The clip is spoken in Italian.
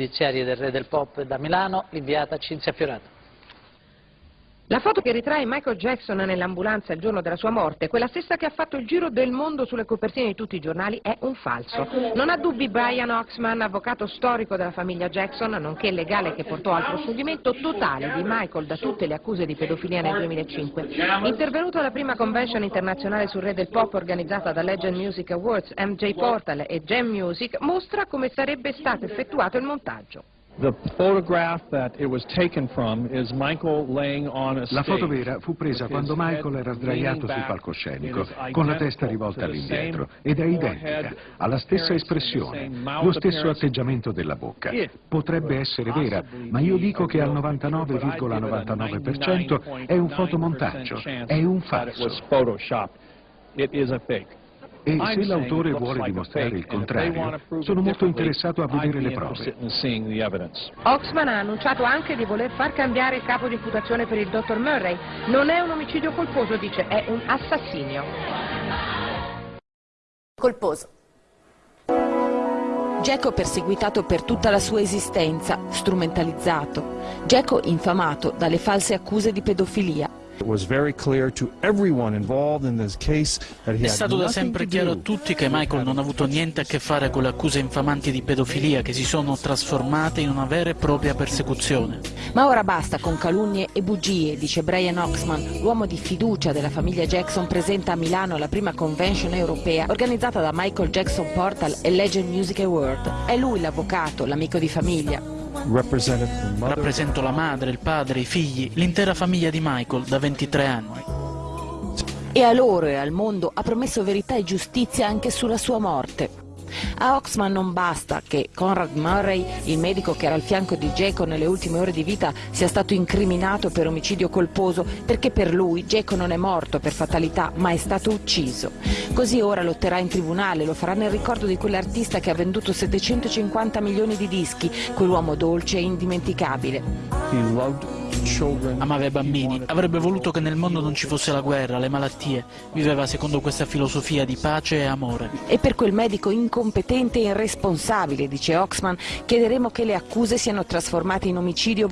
giudiziarie del Re del Pop da Milano, l'inviata Cinzia Fiorato. La foto che ritrae Michael Jackson nell'ambulanza il giorno della sua morte, quella stessa che ha fatto il giro del mondo sulle copertine di tutti i giornali, è un falso. Non ha dubbi Brian Oxman, avvocato storico della famiglia Jackson, nonché legale che portò al proscioglimento totale di Michael da tutte le accuse di pedofilia nel 2005. Intervenuto alla prima convention internazionale sul re del pop organizzata da Legend Music Awards, MJ Portal e Gem Music, mostra come sarebbe stato effettuato il montaggio. La foto vera fu presa quando Michael era sdraiato sul palcoscenico, con la testa rivolta all'indietro, ed è identica, ha la stessa espressione, lo stesso atteggiamento della bocca. Potrebbe essere vera, ma io dico che al 99,99% è un fotomontaggio, è un falso. E se l'autore vuole dimostrare il contrario, sono molto interessato a vedere le prove. Oxman ha annunciato anche di voler far cambiare il capo di imputazione per il dottor Murray. Non è un omicidio colposo, dice, è un assassinio. Colposo. Geco perseguitato per tutta la sua esistenza, strumentalizzato. Geco infamato dalle false accuse di pedofilia. È stato da sempre chiaro a tutti che Michael non ha avuto niente a che fare con le accuse infamanti di pedofilia che si sono trasformate in una vera e propria persecuzione. Ma ora basta con calunnie e bugie, dice Brian Oxman, l'uomo di fiducia della famiglia Jackson presenta a Milano la prima convention europea organizzata da Michael Jackson Portal e Legend Music Award. È lui l'avvocato, l'amico di famiglia. Rappresento la madre, il padre, i figli, l'intera famiglia di Michael da 23 anni. E a loro e al mondo ha promesso verità e giustizia anche sulla sua morte. A Oxman non basta che Conrad Murray, il medico che era al fianco di Geco nelle ultime ore di vita, sia stato incriminato per omicidio colposo perché per lui Geco non è morto per fatalità ma è stato ucciso. Così ora lotterà in tribunale, lo farà nel ricordo di quell'artista che ha venduto 750 milioni di dischi, quell'uomo dolce e indimenticabile. Amava i bambini, avrebbe voluto che nel mondo non ci fosse la guerra, le malattie. Viveva secondo questa filosofia di pace e amore. E per quel medico incompetente e irresponsabile, dice Oxman, chiederemo che le accuse siano trasformate in omicidio.